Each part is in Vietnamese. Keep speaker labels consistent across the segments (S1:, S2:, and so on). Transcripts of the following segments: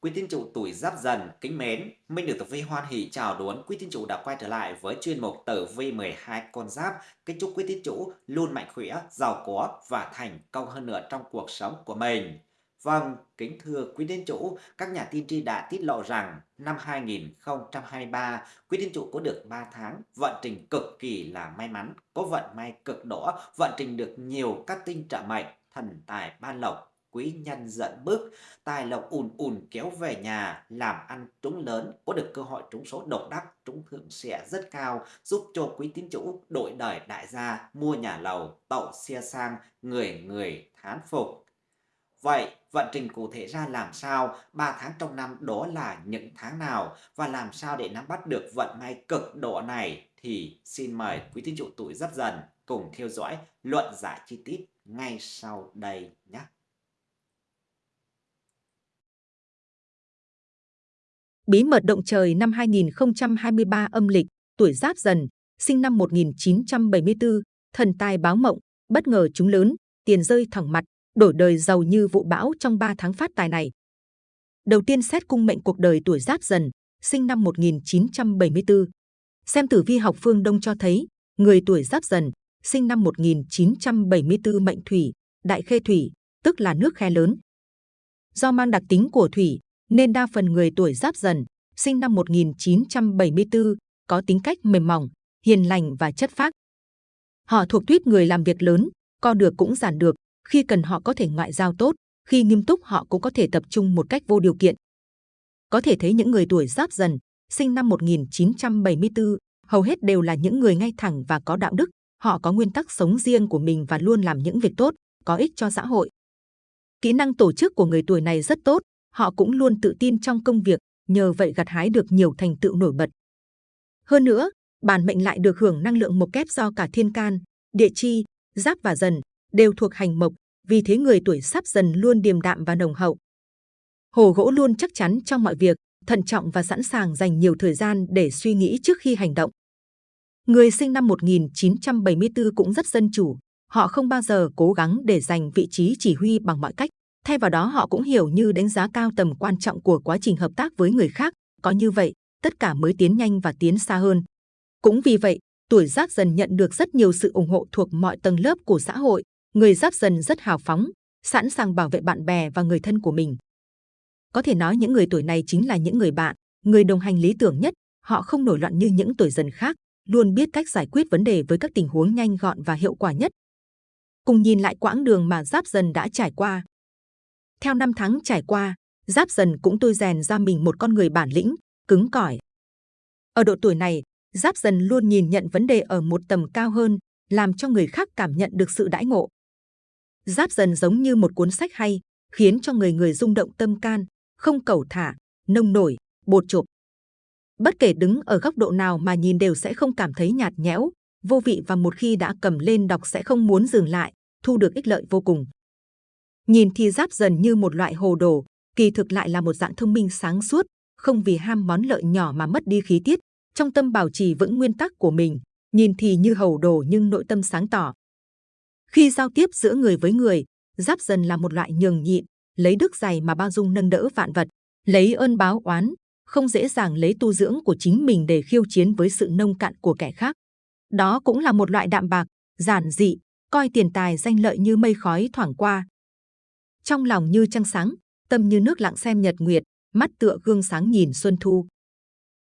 S1: Quý tín chủ tuổi Giáp Dần kính mến, Minh được Tử Vi hoan hỷ chào đón quý tín chủ đã quay trở lại với chuyên mục Tử Vi 12 con giáp. Kính chúc quý tín chủ luôn mạnh khỏe, giàu có và thành công hơn nữa trong cuộc sống của mình. Vâng, kính thưa quý tín chủ, các nhà tiên tri đã tiết lộ rằng năm 2023, quý tín chủ có được 3 tháng vận trình cực kỳ là may mắn, có vận may cực đỏ, vận trình được nhiều các tinh trợ mệnh, thần tài ban lộc, quý nhân giận bước, tài lộc ùn ùn kéo về nhà, làm ăn trúng lớn, có được cơ hội trúng số độc đắc, trúng thưởng sẽ rất cao, giúp cho quý tín chủ đổi đời đại gia, mua nhà lầu, tậu xe sang, người người thán phục. Vậy, vận trình cụ thể ra làm sao? 3 tháng trong năm đó là những tháng nào? Và làm sao để nắm bắt được vận may cực độ này? Thì xin mời quý tín chủ tuổi Giáp Dần cùng theo dõi luận giải chi tiết ngay sau đây nhé.
S2: Bí mật động trời năm 2023 âm lịch, tuổi Giáp Dần, sinh năm 1974, thần tài báo mộng, bất ngờ trúng lớn, tiền rơi thẳng mặt, đổi đời giàu như vụ bão trong 3 tháng phát tài này. Đầu tiên xét cung mệnh cuộc đời tuổi Giáp Dần, sinh năm 1974. Xem tử vi học phương Đông cho thấy, người tuổi Giáp Dần, sinh năm 1974 mệnh thủy, đại khê thủy, tức là nước khe lớn. Do mang đặc tính của thủy, nên đa phần người tuổi Giáp Dần, sinh năm 1974, có tính cách mềm mỏng, hiền lành và chất phác. Họ thuộc tuyết người làm việc lớn, co được cũng giản được, khi cần họ có thể ngoại giao tốt, khi nghiêm túc họ cũng có thể tập trung một cách vô điều kiện. Có thể thấy những người tuổi Giáp Dần, sinh năm 1974, hầu hết đều là những người ngay thẳng và có đạo đức, họ có nguyên tắc sống riêng của mình và luôn làm những việc tốt, có ích cho xã hội. Kỹ năng tổ chức của người tuổi này rất tốt, họ cũng luôn tự tin trong công việc, nhờ vậy gặt hái được nhiều thành tựu nổi bật. Hơn nữa, bản mệnh lại được hưởng năng lượng mộc kép do cả thiên can, địa chi, giáp và dần đều thuộc hành mộc, vì thế người tuổi sắp dần luôn điềm đạm và nồng hậu. Hồ gỗ luôn chắc chắn trong mọi việc, thận trọng và sẵn sàng dành nhiều thời gian để suy nghĩ trước khi hành động. Người sinh năm 1974 cũng rất dân chủ, họ không bao giờ cố gắng để giành vị trí chỉ huy bằng mọi cách. Thay vào đó họ cũng hiểu như đánh giá cao tầm quan trọng của quá trình hợp tác với người khác. Có như vậy, tất cả mới tiến nhanh và tiến xa hơn. Cũng vì vậy, tuổi giáp dần nhận được rất nhiều sự ủng hộ thuộc mọi tầng lớp của xã hội. Người giáp dần rất hào phóng, sẵn sàng bảo vệ bạn bè và người thân của mình. Có thể nói những người tuổi này chính là những người bạn, người đồng hành lý tưởng nhất. Họ không nổi loạn như những tuổi dần khác, luôn biết cách giải quyết vấn đề với các tình huống nhanh gọn và hiệu quả nhất. Cùng nhìn lại quãng đường mà Giáp Dần đã trải qua. Theo năm tháng trải qua, Giáp Dần cũng tôi rèn ra mình một con người bản lĩnh, cứng cỏi. Ở độ tuổi này, Giáp Dần luôn nhìn nhận vấn đề ở một tầm cao hơn, làm cho người khác cảm nhận được sự đãi ngộ. Giáp Dần giống như một cuốn sách hay, khiến cho người người rung động tâm can, không cầu thả, nông nổi, bột chộp. Bất kể đứng ở góc độ nào mà nhìn đều sẽ không cảm thấy nhạt nhẽo, vô vị và một khi đã cầm lên đọc sẽ không muốn dừng lại, thu được ích lợi vô cùng. Nhìn thì giáp dần như một loại hồ đồ, kỳ thực lại là một dạng thông minh sáng suốt, không vì ham món lợi nhỏ mà mất đi khí tiết, trong tâm bảo trì vững nguyên tắc của mình, nhìn thì như hầu đồ nhưng nội tâm sáng tỏ. Khi giao tiếp giữa người với người, giáp dần là một loại nhường nhịn, lấy đức dày mà bao dung nâng đỡ vạn vật, lấy ơn báo oán, không dễ dàng lấy tu dưỡng của chính mình để khiêu chiến với sự nông cạn của kẻ khác. Đó cũng là một loại đạm bạc, giản dị, coi tiền tài danh lợi như mây khói thoảng qua. Trong lòng như trăng sáng, tâm như nước lặng xem nhật nguyệt, mắt tựa gương sáng nhìn xuân thu.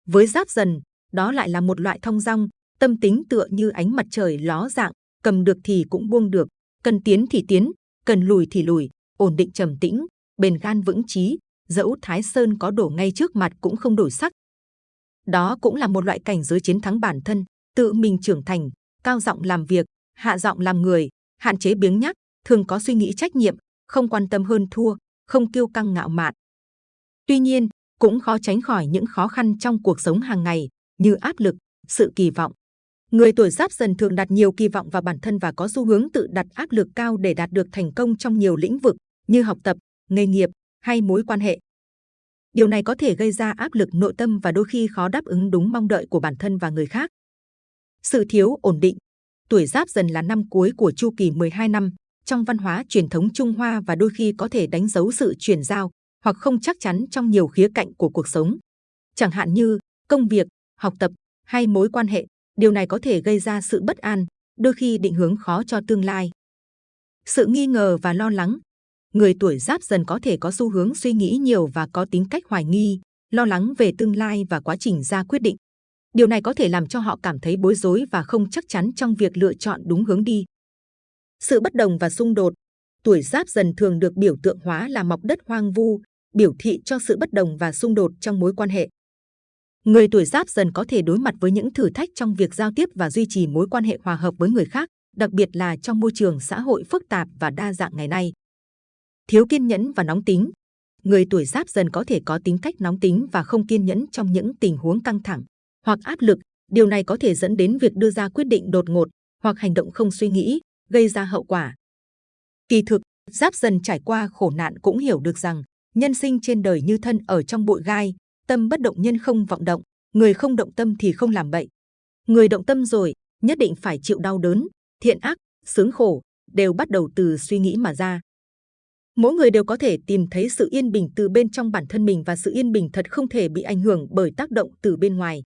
S2: Với giáp dần, đó lại là một loại thông dong, tâm tính tựa như ánh mặt trời ló dạng, cầm được thì cũng buông được, cần tiến thì tiến, cần lùi thì lùi, ổn định trầm tĩnh, bền gan vững chí, dẫu Thái Sơn có đổ ngay trước mặt cũng không đổi sắc. Đó cũng là một loại cảnh giới chiến thắng bản thân, tự mình trưởng thành, cao giọng làm việc, hạ giọng làm người, hạn chế biếng nhác, thường có suy nghĩ trách nhiệm, không quan tâm hơn thua, không kiêu căng ngạo mạn. Tuy nhiên, cũng khó tránh khỏi những khó khăn trong cuộc sống hàng ngày, như áp lực, sự kỳ vọng. Người tuổi giáp dần thường đặt nhiều kỳ vọng vào bản thân và có xu hướng tự đặt áp lực cao để đạt được thành công trong nhiều lĩnh vực như học tập, nghề nghiệp, hay mối quan hệ. Điều này có thể gây ra áp lực nội tâm và đôi khi khó đáp ứng đúng mong đợi của bản thân và người khác. Sự thiếu ổn định Tuổi giáp dần là năm cuối của chu kỳ 12 năm. Trong văn hóa truyền thống Trung Hoa và đôi khi có thể đánh dấu sự chuyển giao, hoặc không chắc chắn trong nhiều khía cạnh của cuộc sống. Chẳng hạn như công việc, học tập hay mối quan hệ, điều này có thể gây ra sự bất an, đôi khi định hướng khó cho tương lai. Sự nghi ngờ và lo lắng. Người tuổi giáp dần có thể có xu hướng suy nghĩ nhiều và có tính cách hoài nghi, lo lắng về tương lai và quá trình ra quyết định. Điều này có thể làm cho họ cảm thấy bối rối và không chắc chắn trong việc lựa chọn đúng hướng đi. Sự bất đồng và xung đột. Tuổi giáp dần thường được biểu tượng hóa là mọc đất hoang vu, biểu thị cho sự bất đồng và xung đột trong mối quan hệ. Người tuổi giáp dần có thể đối mặt với những thử thách trong việc giao tiếp và duy trì mối quan hệ hòa hợp với người khác, đặc biệt là trong môi trường xã hội phức tạp và đa dạng ngày nay. Thiếu kiên nhẫn và nóng tính. Người tuổi giáp dần có thể có tính cách nóng tính và không kiên nhẫn trong những tình huống căng thẳng hoặc áp lực. Điều này có thể dẫn đến việc đưa ra quyết định đột ngột hoặc hành động không suy nghĩ, gây ra hậu quả. Kỳ thực, giáp dần trải qua khổ nạn cũng hiểu được rằng nhân sinh trên đời như thân ở trong bụi gai, tâm bất động nhân không vọng động, người không động tâm thì không làm bậy. Người động tâm rồi, nhất định phải chịu đau đớn, thiện ác, sướng khổ, đều bắt đầu từ suy nghĩ mà ra. Mỗi người đều có thể tìm thấy sự yên bình từ bên trong bản thân mình và sự yên bình thật không thể bị ảnh hưởng bởi tác động từ bên ngoài.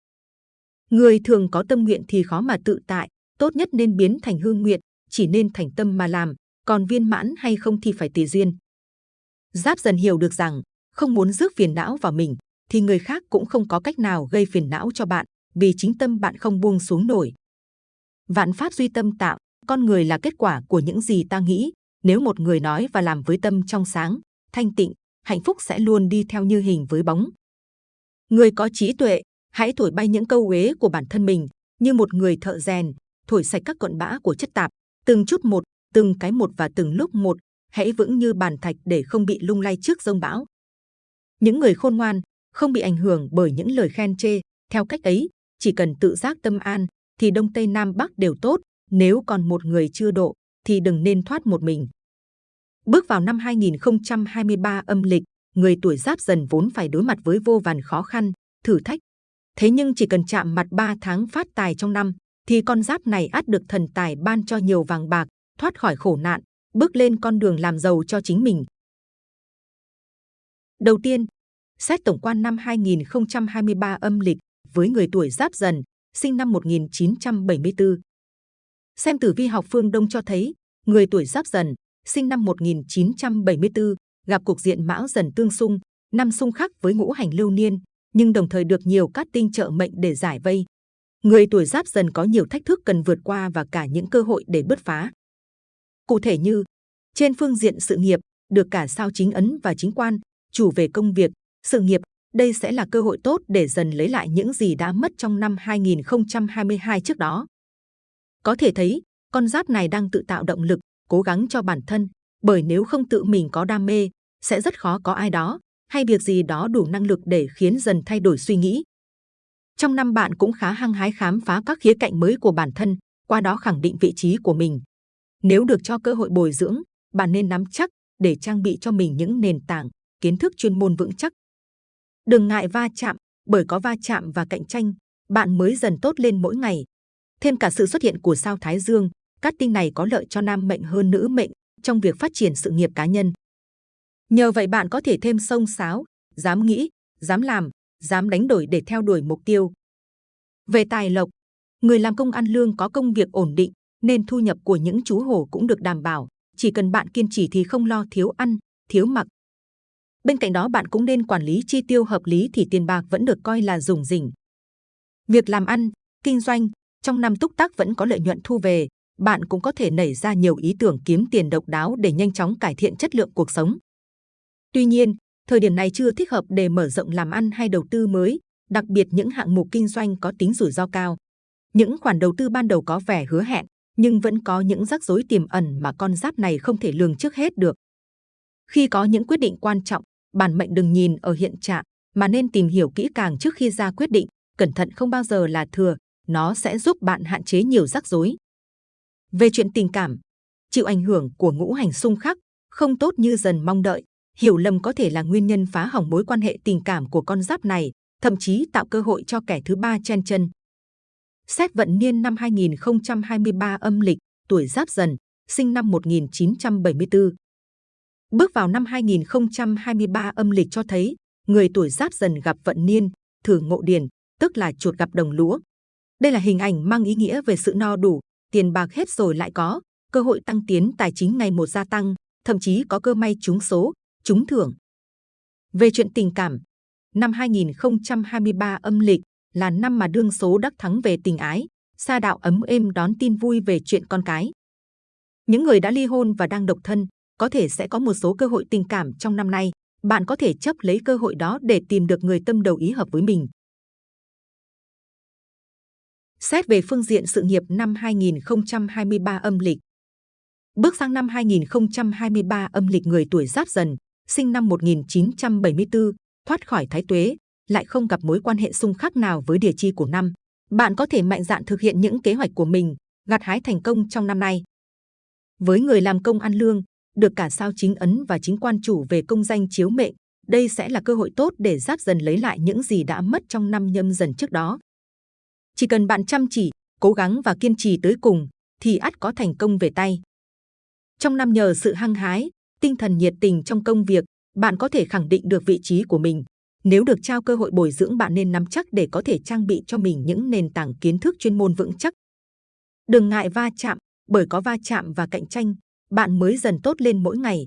S2: Người thường có tâm nguyện thì khó mà tự tại, tốt nhất nên biến thành hương nguyện, chỉ nên thành tâm mà làm, còn viên mãn hay không thì phải tùy duyên. Giáp dần hiểu được rằng, không muốn rước phiền não vào mình, thì người khác cũng không có cách nào gây phiền não cho bạn, vì chính tâm bạn không buông xuống nổi. Vạn pháp duy tâm tạo, con người là kết quả của những gì ta nghĩ. Nếu một người nói và làm với tâm trong sáng, thanh tịnh, hạnh phúc sẽ luôn đi theo như hình với bóng. Người có trí tuệ, hãy thổi bay những câu uế của bản thân mình, như một người thợ rèn, thổi sạch các cọn bã của chất tạp, từng chút một, từng cái một và từng lúc một, hãy vững như bàn thạch để không bị lung lay trước rông bão. Những người khôn ngoan, không bị ảnh hưởng bởi những lời khen chê. Theo cách ấy, chỉ cần tự giác tâm an, thì Đông Tây Nam Bắc đều tốt. Nếu còn một người chưa độ, thì đừng nên thoát một mình. Bước vào năm 2023 âm lịch, người tuổi giáp dần vốn phải đối mặt với vô vàn khó khăn, thử thách. Thế nhưng chỉ cần chạm mặt 3 tháng phát tài trong năm, thì con giáp này ắt được thần tài ban cho nhiều vàng bạc, thoát khỏi khổ nạn, bước lên con đường làm giàu cho chính mình. Đầu tiên, xét tổng quan năm 2023 âm lịch với người tuổi giáp dần, sinh năm 1974. Xem tử vi học phương Đông cho thấy, người tuổi giáp dần, sinh năm 1974, gặp cục diện mão dần tương xung, năm xung khắc với ngũ hành lưu niên, nhưng đồng thời được nhiều cát tinh trợ mệnh để giải vây. Người tuổi giáp dần có nhiều thách thức cần vượt qua và cả những cơ hội để bứt phá. Cụ thể như, trên phương diện sự nghiệp, được cả sao chính ấn và chính quan, chủ về công việc, sự nghiệp, đây sẽ là cơ hội tốt để dần lấy lại những gì đã mất trong năm 2022 trước đó. Có thể thấy, con giáp này đang tự tạo động lực, cố gắng cho bản thân, bởi nếu không tự mình có đam mê, sẽ rất khó có ai đó hay việc gì đó đủ năng lực để khiến dần thay đổi suy nghĩ. Trong năm bạn cũng khá hăng hái khám phá các khía cạnh mới của bản thân, qua đó khẳng định vị trí của mình. Nếu được cho cơ hội bồi dưỡng, bạn nên nắm chắc để trang bị cho mình những nền tảng, kiến thức chuyên môn vững chắc. Đừng ngại va chạm, bởi có va chạm và cạnh tranh, bạn mới dần tốt lên mỗi ngày. Thêm cả sự xuất hiện của sao Thái Dương, cát tinh này có lợi cho nam mệnh hơn nữ mệnh trong việc phát triển sự nghiệp cá nhân. Nhờ vậy bạn có thể thêm sông sáo, dám nghĩ, dám làm, dám đánh đổi để theo đuổi mục tiêu. Về tài lộc, người làm công ăn lương có công việc ổn định, nên thu nhập của những chú hổ cũng được đảm bảo. Chỉ cần bạn kiên trì thì không lo thiếu ăn, thiếu mặc. Bên cạnh đó bạn cũng nên quản lý chi tiêu hợp lý thì tiền bạc vẫn được coi là dùng rỉnh. Việc làm ăn, kinh doanh, trong năm túc tác vẫn có lợi nhuận thu về, bạn cũng có thể nảy ra nhiều ý tưởng kiếm tiền độc đáo để nhanh chóng cải thiện chất lượng cuộc sống. Tuy nhiên, thời điểm này chưa thích hợp để mở rộng làm ăn hay đầu tư mới, đặc biệt những hạng mục kinh doanh có tính rủi ro cao. Những khoản đầu tư ban đầu có vẻ hứa hẹn, nhưng vẫn có những rắc rối tiềm ẩn mà con giáp này không thể lường trước hết được. Khi có những quyết định quan trọng, bản mệnh đừng nhìn ở hiện trạng, mà nên tìm hiểu kỹ càng trước khi ra quyết định. Cẩn thận không bao giờ là thừa, nó sẽ giúp bạn hạn chế nhiều rắc rối. Về chuyện tình cảm, chịu ảnh hưởng của ngũ hành xung khắc, không tốt như dần mong đợi. Hiểu lầm có thể là nguyên nhân phá hỏng mối quan hệ tình cảm của con giáp này, thậm chí tạo cơ hội cho kẻ thứ ba chen chân. Xét vận niên năm 2023 âm lịch, tuổi giáp dần, sinh năm 1974. Bước vào năm 2023 âm lịch cho thấy, người tuổi giáp dần gặp vận niên, thử ngộ điền, tức là chuột gặp đồng lúa. Đây là hình ảnh mang ý nghĩa về sự no đủ, tiền bạc hết rồi lại có, cơ hội tăng tiến tài chính ngày một gia tăng, thậm chí có cơ may trúng số, trúng thưởng. Về chuyện tình cảm, năm 2023 âm lịch là năm mà đương số đắc thắng về tình ái, sa đạo ấm êm đón tin vui về chuyện con cái. Những người đã ly hôn và đang độc thân có thể sẽ có một số cơ hội tình cảm trong năm nay. Bạn có thể chấp lấy cơ hội đó để tìm được người tâm đầu ý hợp với mình. Xét về phương diện sự nghiệp năm 2023 âm lịch. Bước sang năm 2023 âm lịch người tuổi giáp dần, sinh năm 1974, thoát khỏi thái tuế, lại không gặp mối quan hệ xung khắc nào với địa chi của năm. Bạn có thể mạnh dạn thực hiện những kế hoạch của mình, gặt hái thành công trong năm nay. Với người làm công ăn lương, được cả sao chính ấn và chính quan chủ về công danh chiếu mệnh, đây sẽ là cơ hội tốt để giáp dần lấy lại những gì đã mất trong năm nhâm dần trước đó. Chỉ cần bạn chăm chỉ, cố gắng và kiên trì tới cùng, thì ắt có thành công về tay. Trong năm nhờ sự hăng hái, tinh thần nhiệt tình trong công việc, bạn có thể khẳng định được vị trí của mình. Nếu được trao cơ hội bồi dưỡng bạn nên nắm chắc để có thể trang bị cho mình những nền tảng kiến thức chuyên môn vững chắc. Đừng ngại va chạm, bởi có va chạm và cạnh tranh, bạn mới dần tốt lên mỗi ngày.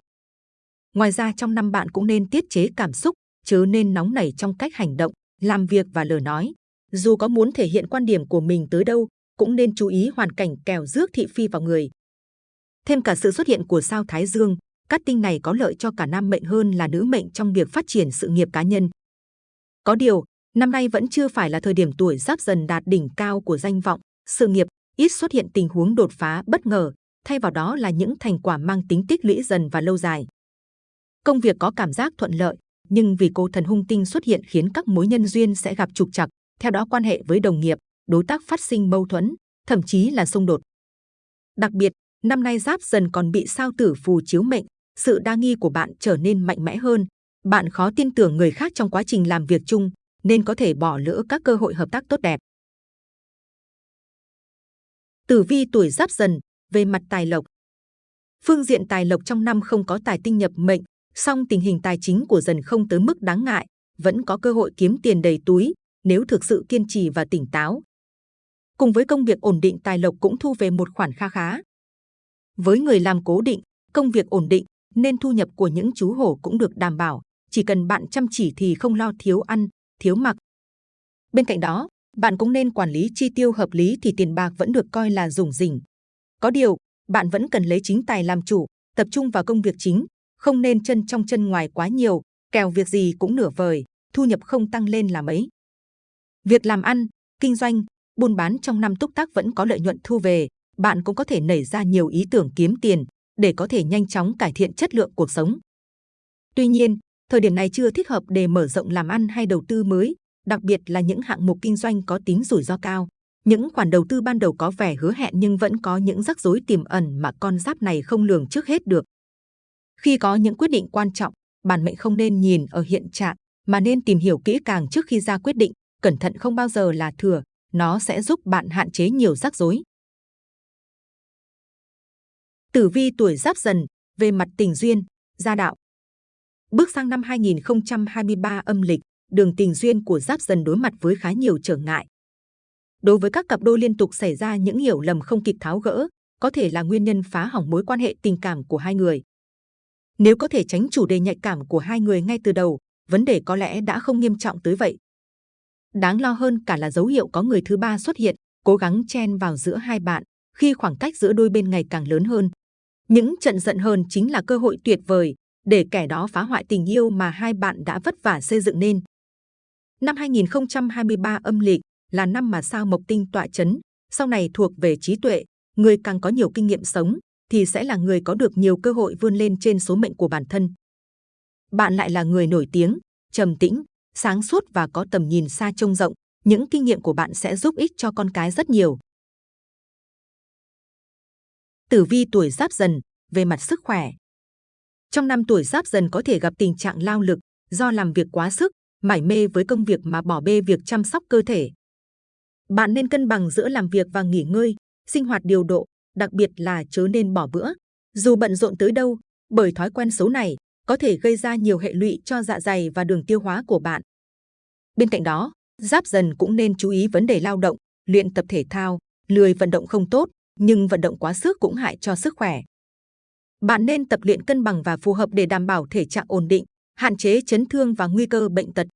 S2: Ngoài ra trong năm bạn cũng nên tiết chế cảm xúc, chứ nên nóng nảy trong cách hành động, làm việc và lời nói. Dù có muốn thể hiện quan điểm của mình tới đâu, cũng nên chú ý hoàn cảnh kèo rước thị phi vào người. Thêm cả sự xuất hiện của sao Thái Dương, cát tinh này có lợi cho cả nam mệnh hơn là nữ mệnh trong việc phát triển sự nghiệp cá nhân. Có điều, năm nay vẫn chưa phải là thời điểm tuổi giáp dần đạt đỉnh cao của danh vọng, sự nghiệp, ít xuất hiện tình huống đột phá bất ngờ, thay vào đó là những thành quả mang tính tích lũy dần và lâu dài. Công việc có cảm giác thuận lợi, nhưng vì cô thần hung tinh xuất hiện khiến các mối nhân duyên sẽ gặp trục trặc, theo đó quan hệ với đồng nghiệp, đối tác phát sinh mâu thuẫn, thậm chí là xung đột. Đặc biệt, năm nay giáp dần còn bị sao tử phù chiếu mệnh, sự đa nghi của bạn trở nên mạnh mẽ hơn. Bạn khó tin tưởng người khác trong quá trình làm việc chung, nên có thể bỏ lỡ các cơ hội hợp tác tốt đẹp. Tử vi tuổi giáp dần, về mặt tài lộc. Phương diện tài lộc trong năm không có tài tinh nhập mệnh, song tình hình tài chính của dần không tới mức đáng ngại, vẫn có cơ hội kiếm tiền đầy túi nếu thực sự kiên trì và tỉnh táo. Cùng với công việc ổn định tài lộc cũng thu về một khoản kha khá. Với người làm cố định, công việc ổn định, nên thu nhập của những chú hổ cũng được đảm bảo. Chỉ cần bạn chăm chỉ thì không lo thiếu ăn, thiếu mặc. Bên cạnh đó, bạn cũng nên quản lý chi tiêu hợp lý thì tiền bạc vẫn được coi là dùng rỉnh. Có điều, bạn vẫn cần lấy chính tài làm chủ, tập trung vào công việc chính, không nên chân trong chân ngoài quá nhiều, kèo việc gì cũng nửa vời, thu nhập không tăng lên là mấy. Việc làm ăn, kinh doanh, buôn bán trong năm túc tác vẫn có lợi nhuận thu về, bạn cũng có thể nảy ra nhiều ý tưởng kiếm tiền để có thể nhanh chóng cải thiện chất lượng cuộc sống. Tuy nhiên, thời điểm này chưa thích hợp để mở rộng làm ăn hay đầu tư mới, đặc biệt là những hạng mục kinh doanh có tính rủi ro cao. Những khoản đầu tư ban đầu có vẻ hứa hẹn nhưng vẫn có những rắc rối tiềm ẩn mà con giáp này không lường trước hết được. Khi có những quyết định quan trọng, bản mệnh không nên nhìn ở hiện trạng mà nên tìm hiểu kỹ càng trước khi ra quyết định. Cẩn thận không bao giờ là thừa, nó sẽ giúp bạn hạn chế nhiều rắc rối. Tử vi tuổi giáp dần, về mặt tình duyên, gia đạo. Bước sang năm 2023 âm lịch, đường tình duyên của giáp dần đối mặt với khá nhiều trở ngại. Đối với các cặp đôi liên tục xảy ra những hiểu lầm không kịp tháo gỡ, có thể là nguyên nhân phá hỏng mối quan hệ tình cảm của hai người. Nếu có thể tránh chủ đề nhạy cảm của hai người ngay từ đầu, vấn đề có lẽ đã không nghiêm trọng tới vậy. Đáng lo hơn cả là dấu hiệu có người thứ ba xuất hiện, cố gắng chen vào giữa hai bạn, khi khoảng cách giữa đôi bên ngày càng lớn hơn. Những trận giận hờn chính là cơ hội tuyệt vời để kẻ đó phá hoại tình yêu mà hai bạn đã vất vả xây dựng nên. Năm 2023 âm lịch là năm mà sao mộc tinh tọa chấn, sau này thuộc về trí tuệ, người càng có nhiều kinh nghiệm sống thì sẽ là người có được nhiều cơ hội vươn lên trên số mệnh của bản thân. Bạn lại là người nổi tiếng, trầm tĩnh, sáng suốt và có tầm nhìn xa trông rộng, những kinh nghiệm của bạn sẽ giúp ích cho con cái rất nhiều. Tử vi tuổi giáp dần, về mặt sức khỏe. Trong năm tuổi giáp dần có thể gặp tình trạng lao lực do làm việc quá sức, mải mê với công việc mà bỏ bê việc chăm sóc cơ thể. Bạn nên cân bằng giữa làm việc và nghỉ ngơi, sinh hoạt điều độ, đặc biệt là chớ nên bỏ bữa. Dù bận rộn tới đâu, Bởi thói quen xấu này có thể gây ra nhiều hệ lụy cho dạ dày và đường tiêu hóa của bạn. Bên cạnh đó, giáp dần cũng nên chú ý vấn đề lao động, luyện tập thể thao, lười vận động không tốt, nhưng vận động quá sức cũng hại cho sức khỏe. Bạn nên tập luyện cân bằng và phù hợp để đảm bảo thể trạng ổn định, hạn chế chấn thương và nguy cơ bệnh tật.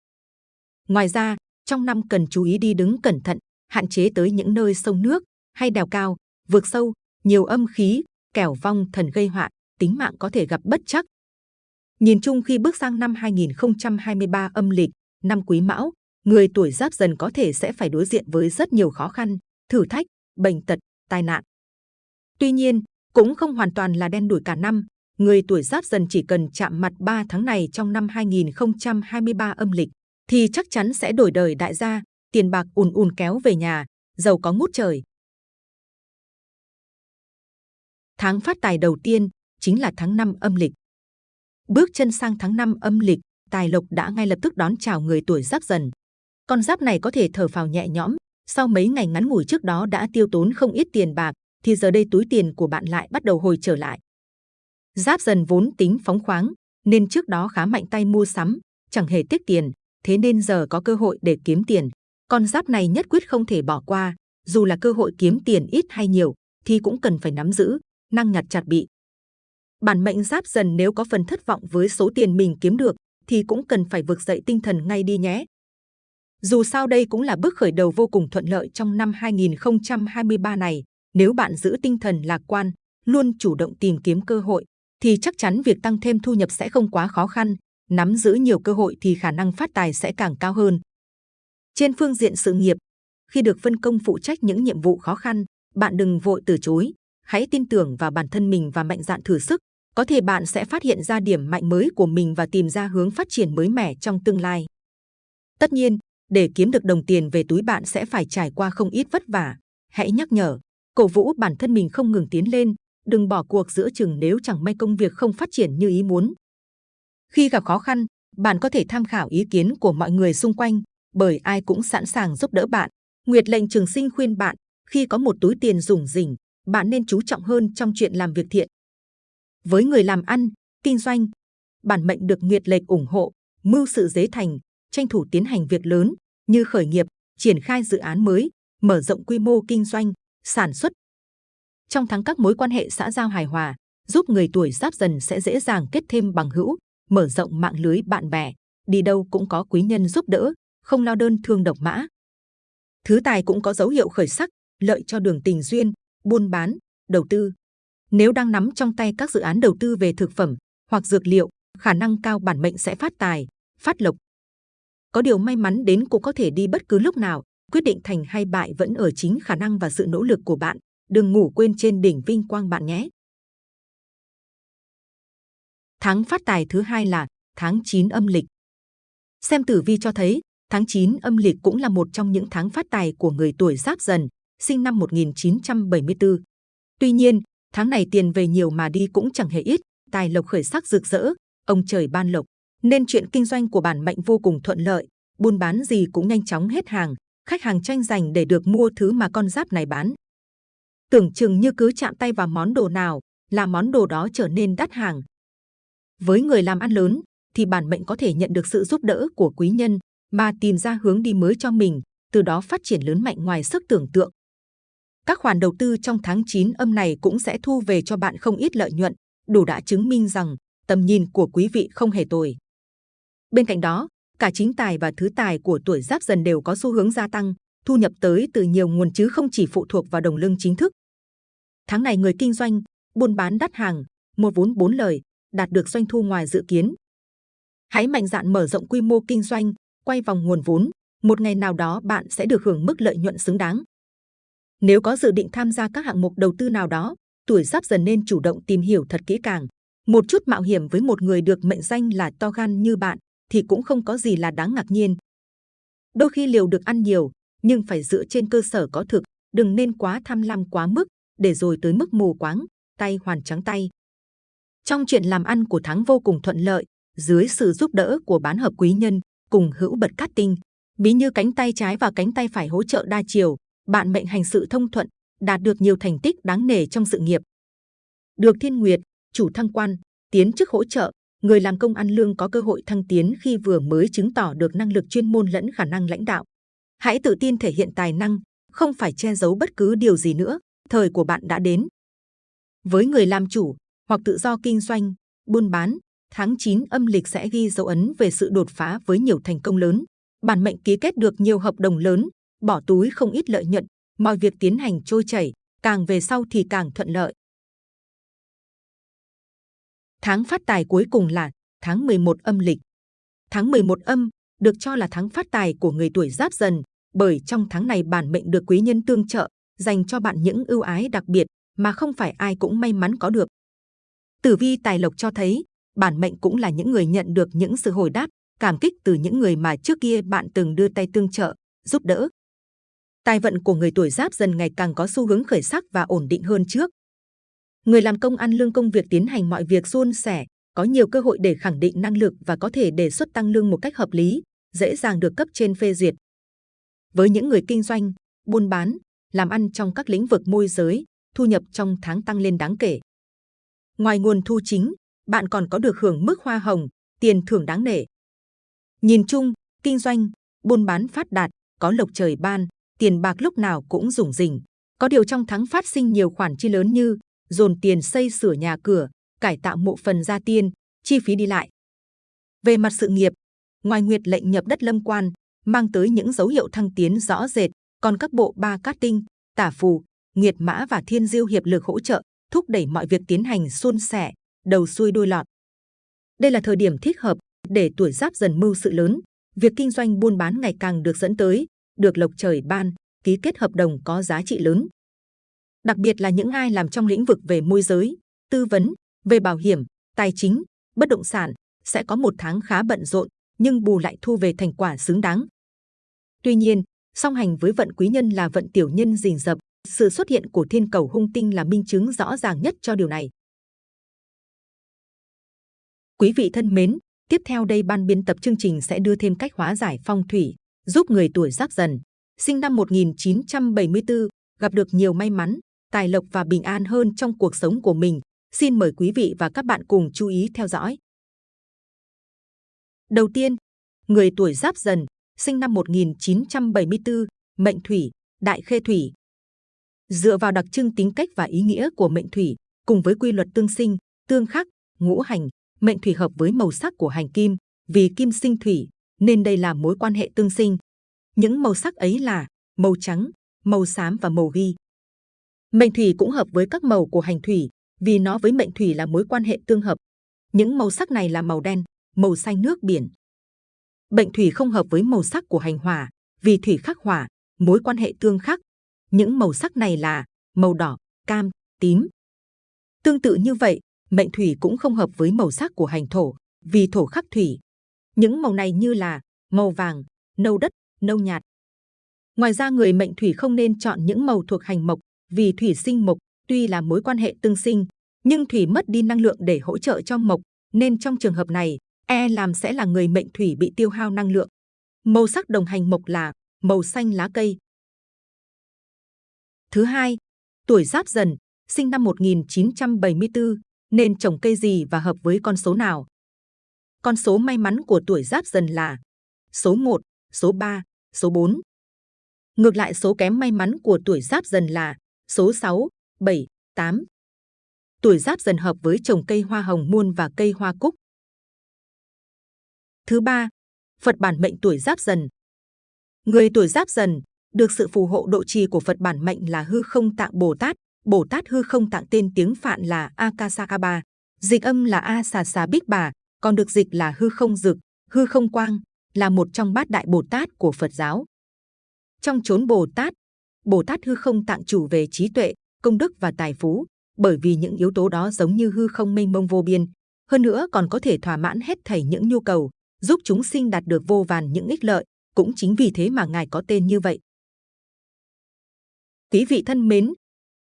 S2: Ngoài ra, trong năm cần chú ý đi đứng cẩn thận, hạn chế tới những nơi sông nước hay đèo cao, vượt sâu, nhiều âm khí, kẻo vong thần gây họa, tính mạng có thể gặp bất chắc. Nhìn chung khi bước sang năm 2023 âm lịch, năm Quý Mão, người tuổi Giáp Dần có thể sẽ phải đối diện với rất nhiều khó khăn, thử thách, bệnh tật, tai nạn. Tuy nhiên, cũng không hoàn toàn là đen đủi cả năm. Người tuổi Giáp Dần chỉ cần chạm mặt 3 tháng này trong năm 2023 âm lịch, thì chắc chắn sẽ đổi đời đại gia, tiền bạc ùn ùn kéo về nhà, giàu có ngút trời. Tháng phát tài đầu tiên chính là tháng 5 âm lịch. Bước chân sang tháng 5 âm lịch, tài lộc đã ngay lập tức đón chào người tuổi giáp dần. Con giáp này có thể thở phào nhẹ nhõm, sau mấy ngày ngắn ngủi trước đó đã tiêu tốn không ít tiền bạc, thì giờ đây túi tiền của bạn lại bắt đầu hồi trở lại. Giáp dần vốn tính phóng khoáng, nên trước đó khá mạnh tay mua sắm, chẳng hề tiếc tiền, thế nên giờ có cơ hội để kiếm tiền. Con giáp này nhất quyết không thể bỏ qua, dù là cơ hội kiếm tiền ít hay nhiều, thì cũng cần phải nắm giữ, năng nhặt chặt bị. Bản mệnh giáp dần nếu có phần thất vọng với số tiền mình kiếm được, thì cũng cần phải vực dậy tinh thần ngay đi nhé. Dù sao đây cũng là bước khởi đầu vô cùng thuận lợi trong năm 2023 này. Nếu bạn giữ tinh thần lạc quan, luôn chủ động tìm kiếm cơ hội, thì chắc chắn việc tăng thêm thu nhập sẽ không quá khó khăn. Nắm giữ nhiều cơ hội thì khả năng phát tài sẽ càng cao hơn. Trên phương diện sự nghiệp, khi được phân công phụ trách những nhiệm vụ khó khăn, bạn đừng vội từ chối. Hãy tin tưởng vào bản thân mình và mạnh dạn thử sức. Có thể bạn sẽ phát hiện ra điểm mạnh mới của mình và tìm ra hướng phát triển mới mẻ trong tương lai. Tất nhiên, để kiếm được đồng tiền về túi bạn sẽ phải trải qua không ít vất vả. Hãy nhắc nhở, cổ vũ bản thân mình không ngừng tiến lên, đừng bỏ cuộc giữa chừng nếu chẳng may công việc không phát triển như ý muốn. Khi gặp khó khăn, bạn có thể tham khảo ý kiến của mọi người xung quanh, bởi ai cũng sẵn sàng giúp đỡ bạn. Nguyệt lệnh trường sinh khuyên bạn, khi có một túi tiền rủng rỉnh, bạn nên chú trọng hơn trong chuyện làm việc thiện. Với người làm ăn, kinh doanh, bản mệnh được Nguyệt lệnh ủng hộ, mưu sự dế thành, tranh thủ tiến hành việc lớn như khởi nghiệp, triển khai dự án mới, mở rộng quy mô kinh doanh, sản xuất. Trong tháng các mối quan hệ xã giao hài hòa, giúp người tuổi giáp dần sẽ dễ dàng kết thêm bằng hữu, mở rộng mạng lưới bạn bè, đi đâu cũng có quý nhân giúp đỡ, không lo đơn thương độc mã. Thứ tài cũng có dấu hiệu khởi sắc, lợi cho đường tình duyên, buôn bán, đầu tư. Nếu đang nắm trong tay các dự án đầu tư về thực phẩm hoặc dược liệu, khả năng cao bản mệnh sẽ phát tài, phát lộc. Có điều may mắn đến cũng có thể đi bất cứ lúc nào, quyết định thành hay bại vẫn ở chính khả năng và sự nỗ lực của bạn. Đừng ngủ quên trên đỉnh vinh quang bạn nhé. Tháng phát tài thứ hai là tháng 9 âm lịch. Xem tử vi cho thấy, tháng 9 âm lịch cũng là một trong những tháng phát tài của người tuổi giáp dần, sinh năm 1974. Tuy nhiên, tháng này tiền về nhiều mà đi cũng chẳng hề ít, tài lộc khởi sắc rực rỡ, ông trời ban lộc, nên chuyện kinh doanh của bản mệnh vô cùng thuận lợi, buôn bán gì cũng nhanh chóng hết hàng, khách hàng tranh giành để được mua thứ mà con giáp này bán. Tưởng chừng như cứ chạm tay vào món đồ nào, là món đồ đó trở nên đắt hàng. Với người làm ăn lớn, thì bản mệnh có thể nhận được sự giúp đỡ của quý nhân, mà tìm ra hướng đi mới cho mình, từ đó phát triển lớn mạnh ngoài sức tưởng tượng. Các khoản đầu tư trong tháng 9 âm này cũng sẽ thu về cho bạn không ít lợi nhuận, đủ đã chứng minh rằng tầm nhìn của quý vị không hề tồi. Bên cạnh đó, cả chính tài và thứ tài của tuổi giáp dần đều có xu hướng gia tăng, thu nhập tới từ nhiều nguồn chứ không chỉ phụ thuộc vào đồng lương chính thức. Tháng này người kinh doanh, buôn bán đắt hàng, mua vốn bốn lời, đạt được doanh thu ngoài dự kiến. Hãy mạnh dạn mở rộng quy mô kinh doanh, quay vòng nguồn vốn, một ngày nào đó bạn sẽ được hưởng mức lợi nhuận xứng đáng. Nếu có dự định tham gia các hạng mục đầu tư nào đó, tuổi giáp dần nên chủ động tìm hiểu thật kỹ càng. Một chút mạo hiểm với một người được mệnh danh là to gan như bạn thì cũng không có gì là đáng ngạc nhiên. Đôi khi liều được ăn nhiều, nhưng phải dựa trên cơ sở có thực, đừng nên quá tham lam quá mức, để rồi tới mức mù quáng, tay hoàn trắng tay. Trong chuyện làm ăn của tháng vô cùng thuận lợi, dưới sự giúp đỡ của bán hợp quý nhân, cùng hữu bật cát tinh, ví như cánh tay trái và cánh tay phải hỗ trợ đa chiều, bạn mệnh hành sự thông thuận, đạt được nhiều thành tích đáng nể trong sự nghiệp. Được thiên nguyệt, chủ thăng quan, tiến chức hỗ trợ, người làm công ăn lương có cơ hội thăng tiến khi vừa mới chứng tỏ được năng lực chuyên môn lẫn khả năng lãnh đạo. Hãy tự tin thể hiện tài năng, không phải che giấu bất cứ điều gì nữa, thời của bạn đã đến. Với người làm chủ hoặc tự do kinh doanh, buôn bán, tháng 9 âm lịch sẽ ghi dấu ấn về sự đột phá với nhiều thành công lớn. Bản mệnh ký kết được nhiều hợp đồng lớn, bỏ túi không ít lợi nhuận, mọi việc tiến hành trôi chảy, càng về sau thì càng thuận lợi. Tháng phát tài cuối cùng là tháng 11 âm lịch. Tháng 11 âm được cho là tháng phát tài của người tuổi giáp dần, bởi trong tháng này bản mệnh được quý nhân tương trợ, dành cho bạn những ưu ái đặc biệt mà không phải ai cũng may mắn có được. Tử vi tài lộc cho thấy, bản mệnh cũng là những người nhận được những sự hồi đáp, cảm kích từ những người mà trước kia bạn từng đưa tay tương trợ, giúp đỡ. Tài vận của người tuổi giáp dần ngày càng có xu hướng khởi sắc và ổn định hơn trước. Người làm công ăn lương công việc tiến hành mọi việc suôn sẻ, có nhiều cơ hội để khẳng định năng lực và có thể đề xuất tăng lương một cách hợp lý, dễ dàng được cấp trên phê duyệt. Với những người kinh doanh, buôn bán, làm ăn trong các lĩnh vực môi giới, thu nhập trong tháng tăng lên đáng kể. Ngoài nguồn thu chính, bạn còn có được hưởng mức hoa hồng, tiền thưởng đáng nể. Nhìn chung, kinh doanh, buôn bán phát đạt, có lộc trời ban, tiền bạc lúc nào cũng rủng rỉnh. Có điều trong tháng phát sinh nhiều khoản chi lớn như dồn tiền xây sửa nhà cửa, cải tạo mộ phần gia tiên, chi phí đi lại. Về mặt sự nghiệp, ngoài nguyệt lệnh nhập đất lâm quan, mang tới những dấu hiệu thăng tiến rõ rệt, còn các bộ ba cát tinh, tả phù, Nguyệt mã và thiên diêu hiệp lực hỗ trợ, thúc đẩy mọi việc tiến hành suôn sẻ, đầu xuôi đuôi lọt. Đây là thời điểm thích hợp để tuổi giáp dần mưu sự lớn, việc kinh doanh buôn bán ngày càng được dẫn tới, được lộc trời ban, ký kết hợp đồng có giá trị lớn. Đặc biệt là những ai làm trong lĩnh vực về môi giới, tư vấn, về bảo hiểm, tài chính, bất động sản sẽ có một tháng khá bận rộn, nhưng bù lại thu về thành quả xứng đáng. Tuy nhiên, song hành với vận quý nhân là vận tiểu nhân rình rập, sự xuất hiện của thiên cầu hung tinh là minh chứng rõ ràng nhất cho điều này. Quý vị thân mến, tiếp theo đây ban biên tập chương trình sẽ đưa thêm cách hóa giải phong thủy, giúp người tuổi giáp dần, sinh năm 1974, gặp được nhiều may mắn, tài lộc và bình an hơn trong cuộc sống của mình. Xin mời quý vị và các bạn cùng chú ý theo dõi. Đầu tiên, người tuổi giáp dần, sinh năm 1974, mệnh thủy, đại khê thủy. Dựa vào đặc trưng tính cách và ý nghĩa của mệnh thủy, cùng với quy luật tương sinh, tương khắc, ngũ hành, mệnh thủy hợp với màu sắc của hành kim, vì kim sinh thủy, nên đây là mối quan hệ tương sinh. Những màu sắc ấy là màu trắng, màu xám và màu ghi. Mệnh thủy cũng hợp với các màu của hành thủy, vì nó với mệnh thủy là mối quan hệ tương hợp. Những màu sắc này là màu đen, màu xanh nước biển. Mệnh thủy không hợp với màu sắc của hành hỏa, vì thủy khắc hỏa, mối quan hệ tương khắc. Những màu sắc này là màu đỏ, cam, tím. Tương tự như vậy, mệnh thủy cũng không hợp với màu sắc của hành thổ, vì thổ khắc thủy. Những màu này như là màu vàng, nâu đất, nâu nhạt. Ngoài ra người mệnh thủy không nên chọn những màu thuộc hành mộc, vì thủy sinh mộc tuy là mối quan hệ tương sinh, nhưng thủy mất đi năng lượng để hỗ trợ cho mộc, nên trong trường hợp này, e làm sẽ là người mệnh thủy bị tiêu hao năng lượng. Màu sắc đồng hành mộc là màu xanh lá cây. Thứ hai, tuổi Giáp Dần, sinh năm 1974, nên trồng cây gì và hợp với con số nào? Con số may mắn của tuổi Giáp Dần là số 1, số 3, số 4. Ngược lại số kém may mắn của tuổi Giáp Dần là số 6, 7, 8. Tuổi Giáp Dần hợp với trồng cây hoa hồng muôn và cây hoa cúc. Thứ ba, Phật bản mệnh tuổi Giáp Dần. Người tuổi Giáp Dần được sự phù hộ độ trì của Phật bản mệnh là Hư Không Tạng Bồ Tát. Bồ Tát Hư Không Tạng tên tiếng Phạn là Akasakaba, dịch âm là A Xà Xà Bích Bà, còn được dịch là Hư Không Dực, Hư Không Quang, là một trong bát đại Bồ Tát của Phật giáo. Trong chốn Bồ Tát, Bồ Tát hư không tạng chủ về trí tuệ, công đức và tài phú, bởi vì những yếu tố đó giống như hư không mênh mông vô biên, hơn nữa còn có thể thỏa mãn hết thảy những nhu cầu, giúp chúng sinh đạt được vô vàn những ích lợi, cũng chính vì thế mà ngài có tên như vậy. Quý vị thân mến,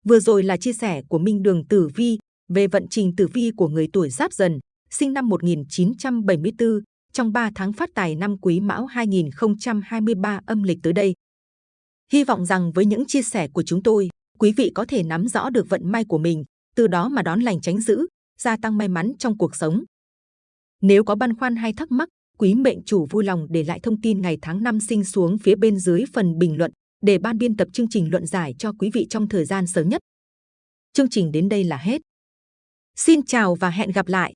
S2: vừa rồi là chia sẻ của Minh Đường Tử Vi về vận trình tử vi của người tuổi Giáp Dần, sinh năm 1974, trong 3 tháng phát tài năm Quý Mão 2023 âm lịch tới đây. Hy vọng rằng với những chia sẻ của chúng tôi, quý vị có thể nắm rõ được vận may của mình, từ đó mà đón lành tránh dữ, gia tăng may mắn trong cuộc sống. Nếu có băn khoăn hay thắc mắc, quý mệnh chủ vui lòng để lại thông tin ngày tháng năm sinh xuống phía bên dưới phần bình luận để ban biên tập chương trình luận giải cho quý vị trong thời gian sớm nhất. Chương trình đến đây là hết. Xin chào và hẹn gặp lại!